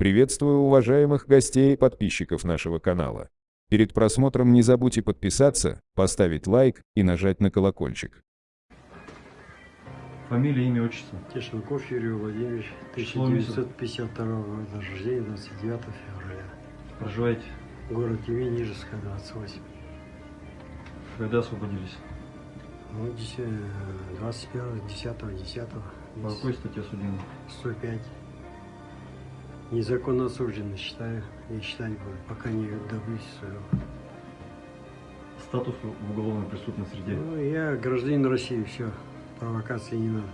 Приветствую уважаемых гостей и подписчиков нашего канала. Перед просмотром не забудьте подписаться, поставить лайк и нажать на колокольчик. Фамилия, имя, отчество. Тишенков Юрий Владимирович, Число месяца? 1952 года рождения, 29 февраля. Проживаете? Город Тюмень, Нижеская, 28. Когда освободились? Ну, 10, 21, 10, 10, По какой статье осуждены? 105. Незаконно осужденный считаю и считать буду, пока не добьюсь своего. Статус в уголовной преступной среде. Ну, я гражданин России, все, провокации не надо.